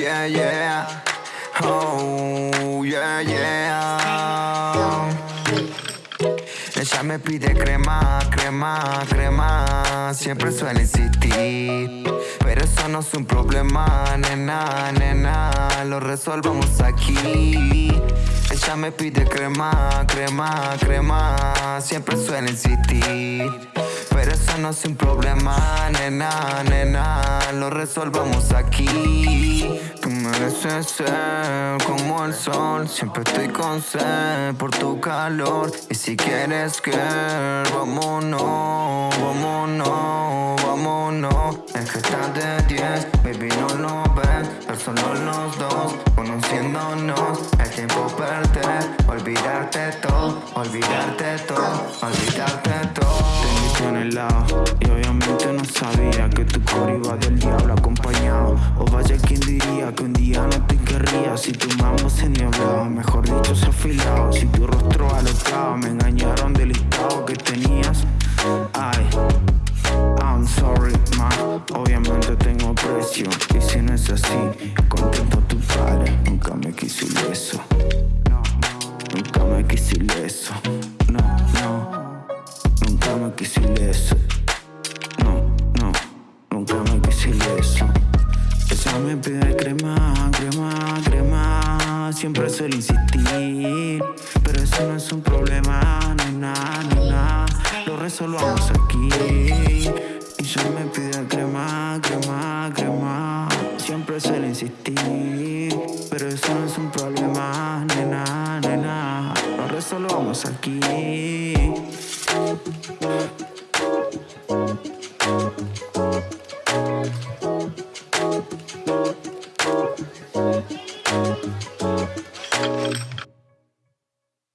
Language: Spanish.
yeah, yeah. Oh, yeah, yeah. Ella me pide crema, crema, crema. Siempre suele insistir. Pero eso no es un problema, nena, nena. Lo resolvamos aquí. Ella me pide crema, crema, crema. Siempre suele insistir. Pero eso no es un problema, nena, nena. Lo resolvamos aquí. Tú mereces ser como el sol. Siempre estoy con sed por tu calor. Y si quieres que vámonos, vámonos, vámonos. Es que estás de 10, baby, no lo ves. Pero solo los dos, conociéndonos. El tiempo perder, olvidarte todo, olvidarte todo, olvidarte todo. Te en el lado y obviamente no sabía que tu coro iba del diablo acompañado. O vaya quien diría que un día no te querría si tu mambo se niebla, mejor dicho se afilado. Si tu rostro alocado me engañaron del estado que tenías. Ay, I'm sorry, ma. Obviamente tengo precio y si no es así, contento tu padre. Nunca me quise eso. Nunca me quise eso. Me pide crema, crema, crema. Siempre suele insistir. Pero eso no es un problema, nena, nena. Lo resolvamos aquí. Ella me pide crema, crema, crema. Siempre suele insistir. Pero eso no es un problema, nena, nena. Lo resolvamos aquí.